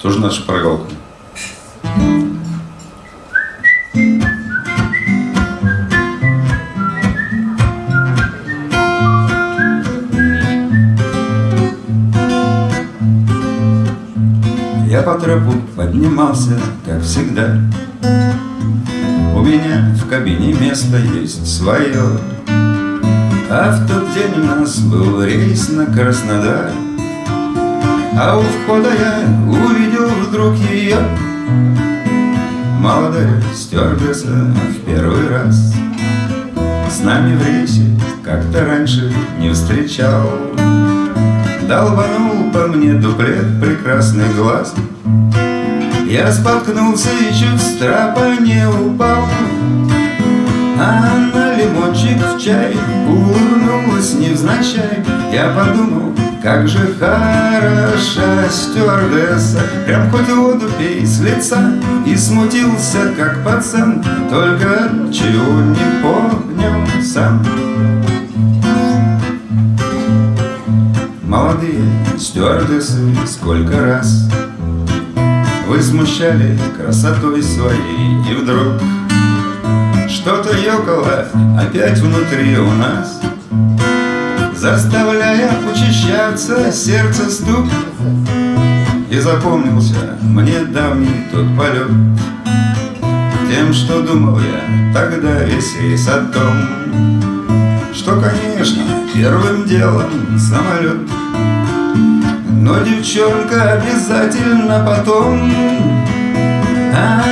Тоже наша шпаргалка. Я по тропу поднимался, как всегда. У меня в кабине место есть свое. А в тот день у нас был рейс на Краснодар А у входа я увидел вдруг ее Молодая стюардесса в первый раз С нами в рейсе как-то раньше не встречал. Долбанул по мне дуплет прекрасный глаз. Я споткнулся и чуть с трапа не упал. А на лимончик в чай улыбнулась невзначай. Я подумал, как же хороша стюардесса. Прям хоть воду пей с лица И смутился, как пацан. Только чего не понял сам. Молодые стюардессы, сколько раз Вы смущали красотой своей И вдруг что-то ёкало опять внутри у нас Заставляя учащаться сердце стук. И запомнился мне давний тот полет. Тем, что думал я тогда весь рейс о том что, конечно, первым делом самолет. Но девчонка обязательно потом А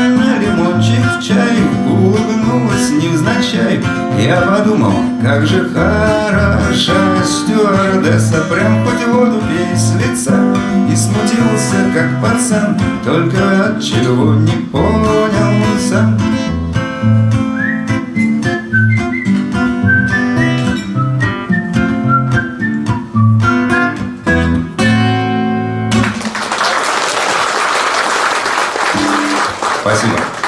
Я подумал, как же хороша стюардесса. Прям хоть воду пей с лица. И смутился, как пацан Только от чего не понял сам. Спасибо.